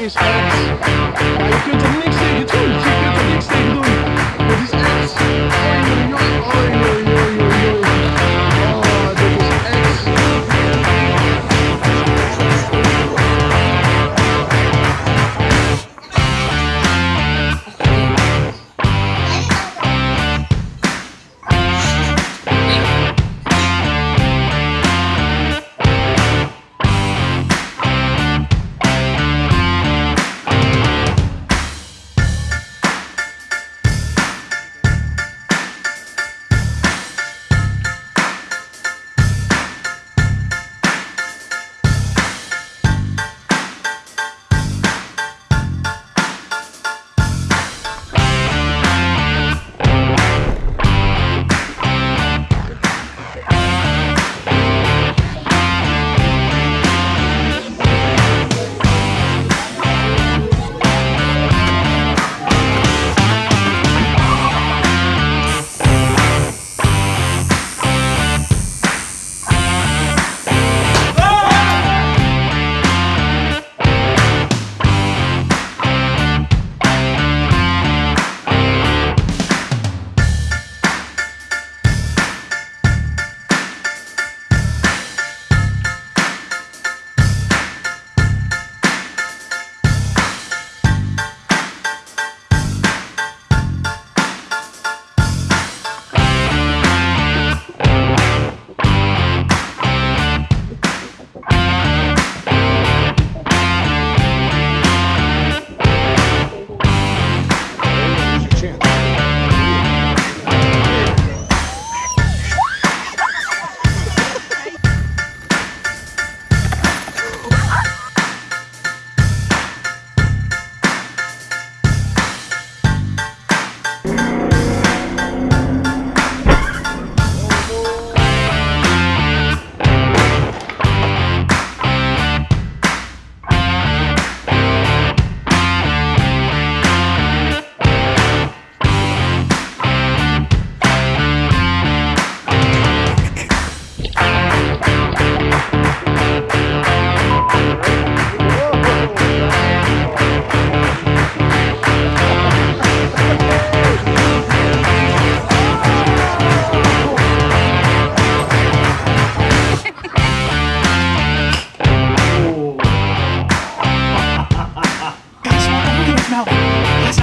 is X. Ja, je kunt.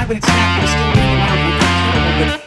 when it's happening, still hanging around with the